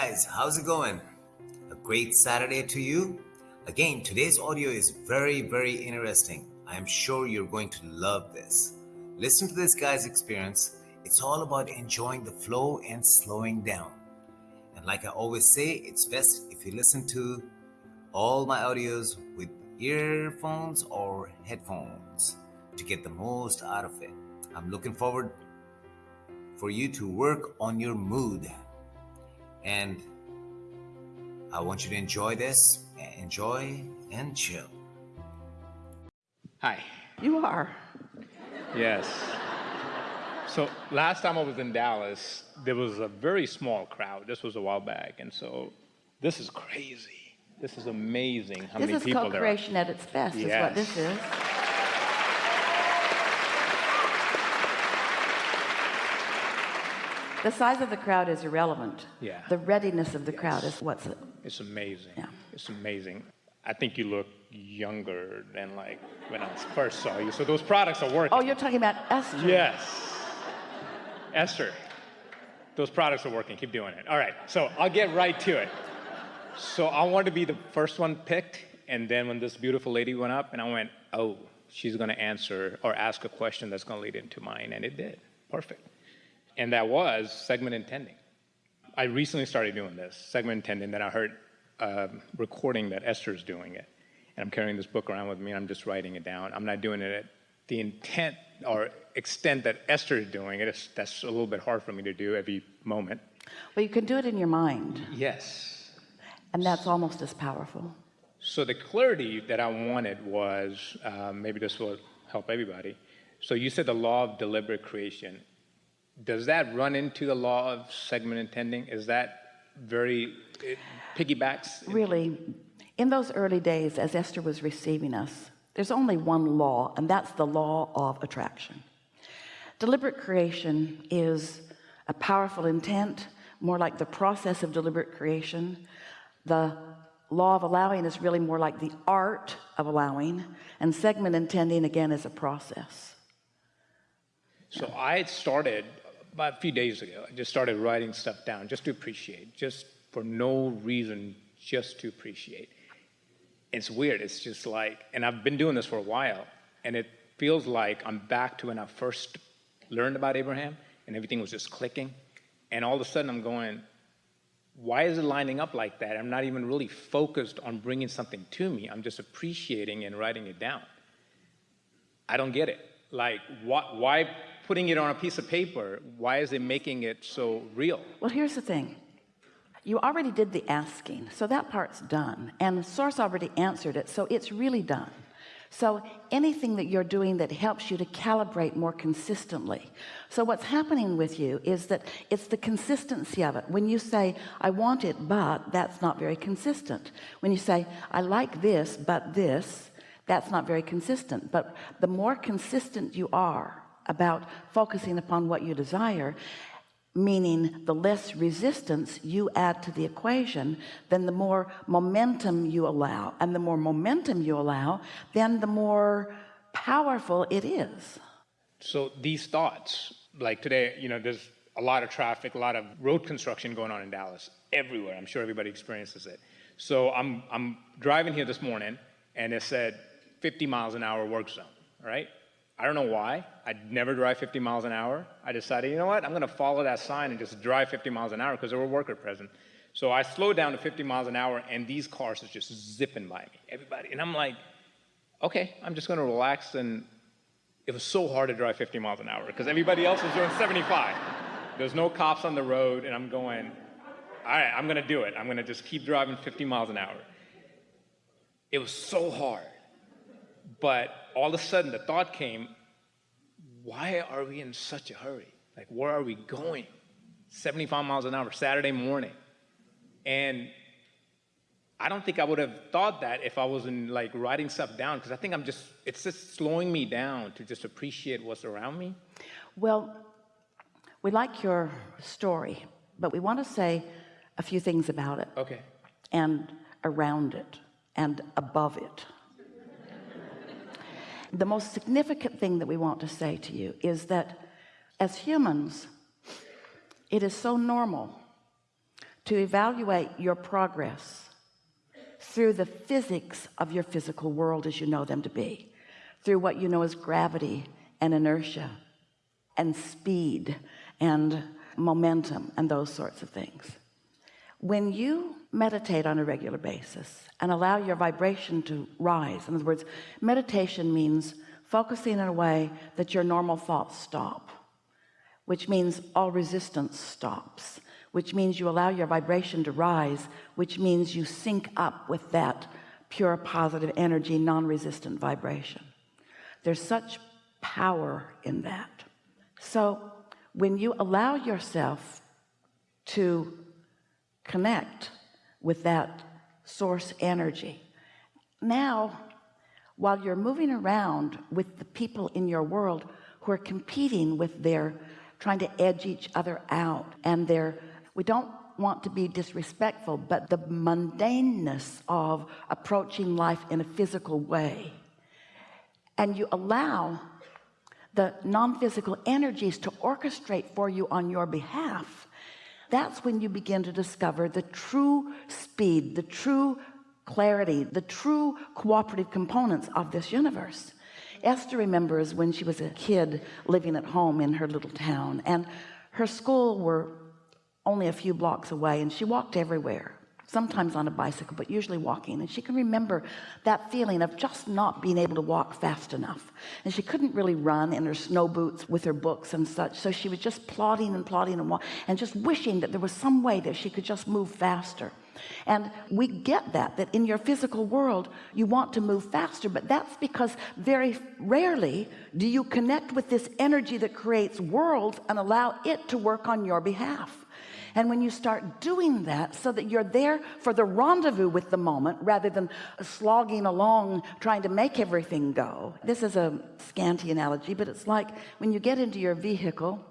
guys, how's it going? A great Saturday to you. Again, today's audio is very, very interesting. I am sure you're going to love this. Listen to this guy's experience. It's all about enjoying the flow and slowing down. And like I always say, it's best if you listen to all my audios with earphones or headphones to get the most out of it. I'm looking forward for you to work on your mood. And I want you to enjoy this, enjoy and chill. Hi. You are. Yes. So last time I was in Dallas, there was a very small crowd. This was a while back. And so this is crazy. This is amazing how this many is people there are. co-creation at its best is what this is. The size of the crowd is irrelevant. Yeah. The readiness of the crowd is what's it. It's amazing. Yeah. It's amazing. I think you look younger than like when I first saw you. So those products are working. Oh, you're talking about Esther. Yes. Esther, those products are working. Keep doing it. All right. So I'll get right to it. So I wanted to be the first one picked. And then when this beautiful lady went up, and I went, oh, she's going to answer or ask a question that's going to lead into mine. And it did. Perfect. And that was segment intending. I recently started doing this, segment intending. Then I heard a recording that Esther's doing it. And I'm carrying this book around with me, and I'm just writing it down. I'm not doing it at the intent or extent that Esther is doing it. It's, that's a little bit hard for me to do every moment. Well, you can do it in your mind, Yes. and that's almost as powerful. So the clarity that I wanted was, um, maybe this will help everybody. So you said the law of deliberate creation. Does that run into the law of segment intending? Is that very, it piggybacks? Really, in those early days, as Esther was receiving us, there's only one law, and that's the law of attraction. Deliberate creation is a powerful intent, more like the process of deliberate creation. The law of allowing is really more like the art of allowing, and segment intending again is a process. So I had started about a few days ago. I just started writing stuff down just to appreciate, just for no reason, just to appreciate. It's weird. It's just like, and I've been doing this for a while, and it feels like I'm back to when I first learned about Abraham, and everything was just clicking. And all of a sudden, I'm going, why is it lining up like that? I'm not even really focused on bringing something to me. I'm just appreciating and writing it down. I don't get it. Like, why, why putting it on a piece of paper? Why is it making it so real? Well, here's the thing. You already did the asking, so that part's done. And the source already answered it, so it's really done. So anything that you're doing that helps you to calibrate more consistently. So what's happening with you is that it's the consistency of it. When you say, I want it, but that's not very consistent. When you say, I like this, but this, that's not very consistent. But the more consistent you are about focusing upon what you desire, meaning the less resistance you add to the equation then the more momentum you allow and the more momentum you allow then the more powerful it is So these thoughts, like today, you know, there's a lot of traffic, a lot of road construction going on in Dallas, everywhere. I'm sure everybody experiences it. So I'm, I'm driving here this morning, and it said 50 miles an hour work zone, right? I don't know why. I'd never drive 50 miles an hour. I decided, you know what? I'm going to follow that sign and just drive 50 miles an hour because there were workers present. So I slowed down to 50 miles an hour, and these cars are just zipping by me, everybody. And I'm like, okay, I'm just going to relax and it was so hard to drive 50 miles an hour because everybody else was doing 75. There's no cops on the road, and I'm going, all right, I'm gonna do it. I'm gonna just keep driving 50 miles an hour. It was so hard. But all of a sudden, the thought came, why are we in such a hurry? Like, where are we going? 75 miles an hour, Saturday morning. And I don't think I would have thought that if I wasn't like writing stuff down because I think I'm just, it's just slowing me down to just appreciate what's around me. well we like your story but we want to say a few things about it Okay. and around it and above it the most significant thing that we want to say to you is that as humans it is so normal to evaluate your progress through the physics of your physical world as you know them to be through what you know as gravity and inertia and speed and momentum and those sorts of things. When you meditate on a regular basis and allow your vibration to rise. In other words meditation means focusing in a way that your normal thoughts stop which means all resistance stops which means you allow your vibration to rise which means you sync up with that pure positive energy non-resistant vibration. There's such power in that. So when you allow yourself to connect with that source energy. Now while you're moving around with the people in your world who are competing with their trying to edge each other out and they're we don't want to be disrespectful but the mundaneness of approaching life in a physical way. And you allow the non-physical energies to orchestrate for you on your behalf that's when you begin to discover the true speed the true clarity the true cooperative components of this universe. Esther remembers when she was a kid living at home in her little town and her school were only a few blocks away and she walked everywhere sometimes on a bicycle but usually walking. And she can remember that feeling of just not being able to walk fast enough. And she couldn't really run in her snow boots with her books and such. So she was just plodding and plodding and and just wishing that there was some way that she could just move faster. And we get that that in your physical world you want to move faster but that's because very rarely do you connect with this energy that creates worlds and allow it to work on your behalf and when you start doing that so that you're there for the rendezvous with the moment rather than slogging along trying to make everything go. This is a scanty analogy but it's like when you get into your vehicle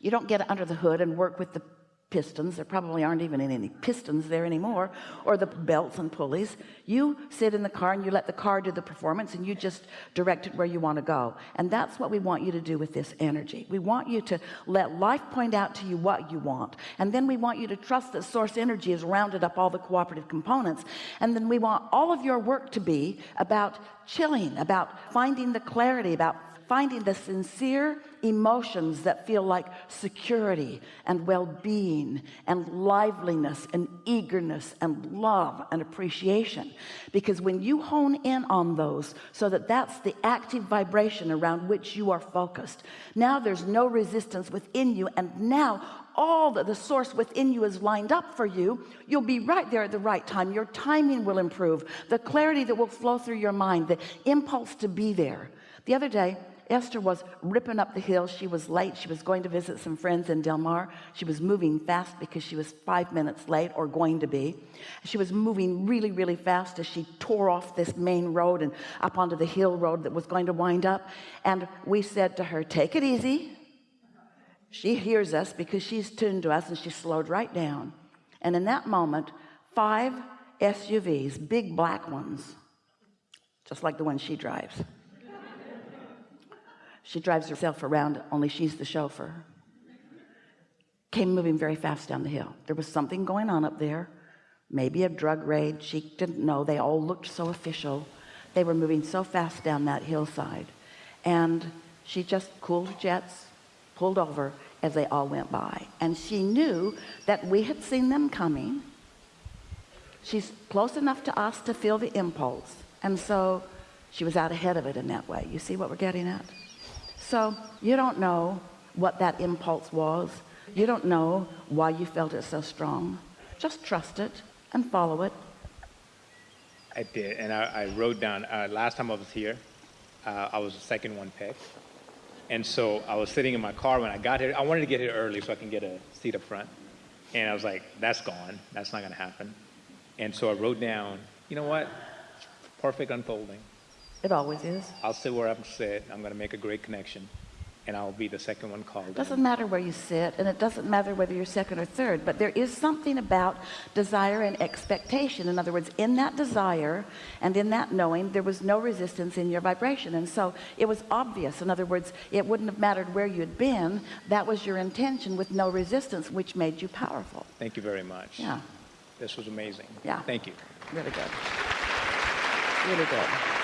you don't get under the hood and work with the pistons there probably aren't even any pistons there anymore or the belts and pulleys. You sit in the car and you let the car do the performance and you just direct it where you want to go. And that's what we want you to do with this energy. We want you to let life point out to you what you want. And then we want you to trust that source energy has rounded up all the cooperative components. And then we want all of your work to be about chilling about finding the clarity about finding the sincere emotions that feel like security and well-being and liveliness and eagerness and love and appreciation. Because when you hone in on those so that that's the active vibration around which you are focused now there's no resistance within you and now all that the source within you is lined up for you you'll be right there at the right time. Your timing will improve. The clarity that will flow through your mind the impulse to be there. The other day Esther was ripping up the hill she was late. She was going to visit some friends in Del Mar. She was moving fast because she was five minutes late or going to be. She was moving really really fast as she tore off this main road and up onto the hill road that was going to wind up. And we said to her take it easy. She hears us because she's tuned to us and she slowed right down. And in that moment five SUVs big black ones just like the one she drives she drives herself around only she's the chauffeur. Came moving very fast down the hill. There was something going on up there maybe a drug raid. She didn't know. They all looked so official. They were moving so fast down that hillside. And she just cooled jets pulled over as they all went by. And she knew that we had seen them coming. She's close enough to us to feel the impulse. And so she was out ahead of it in that way. You see what we're getting at so you don't know what that impulse was. You don't know why you felt it so strong. Just trust it and follow it. I did and I, I wrote down uh, last time I was here uh, I was the second one picked. And so I was sitting in my car when I got here. I wanted to get here early so I can get a seat up front. And I was like that's gone. That's not gonna happen. And so I wrote down you know what? Perfect unfolding it always is I'll sit where I'm sit. I'm going to make a great connection. and I'll be the second one called. in. Doesn't matter where you sit, and it doesn't matter whether you're second or third, but there is something about desire and expectation. In other words, in that desire and in that knowing, there was no resistance in your vibration. And so it was obvious. In other words, it wouldn't have mattered where you'd been. That was your intention with no resistance, which made you powerful. Thank you very much. Yeah, This was amazing. Yeah. Thank you. really good. Really good.